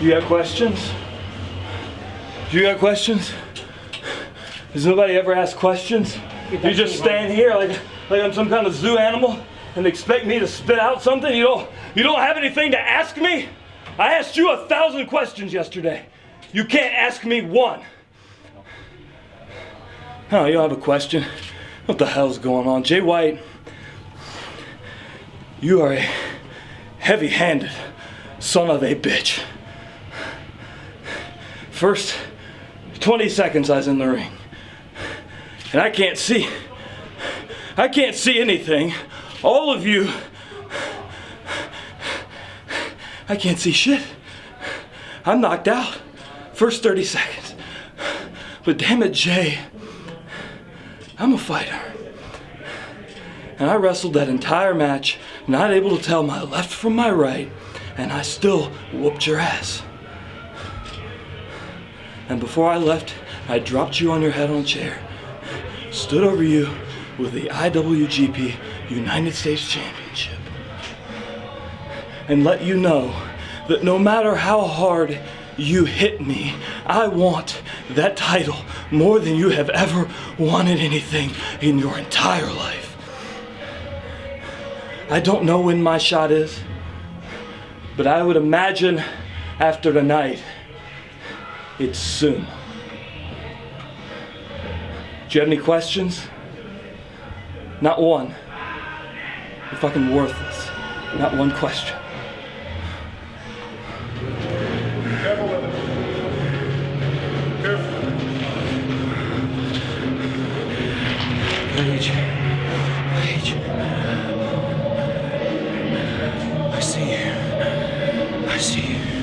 You got questions? Do you got questions? Does nobody ever ask questions? You just stand here like like I'm some kind of zoo animal and expect me to spit out something? You don't you don't have anything to ask me? I asked you a thousand questions yesterday. You can't ask me one. Oh, you don't have a question? What the hell's going on? Jay White, you are a heavy-handed son of a bitch. First 20 seconds I was in the ring. And I can't see. I can't see anything. All of you. I can't see shit. I'm knocked out. First 30 seconds. But damn it, Jay. I'm a fighter. And I wrestled that entire match, not able to tell my left from my right, and I still whooped your ass. And before I left, I dropped you on your head on a chair, stood over you with the IWGP United States Championship, and let you know that no matter how hard you hit me, I want that title more than you have ever wanted anything in your entire life. I don't know when my shot is, but I would imagine after tonight, it's soon. Do you have any questions? Not one. You're fucking worthless. Not one question. Careful with it. Careful. Paige. Paige. I see you. I see you.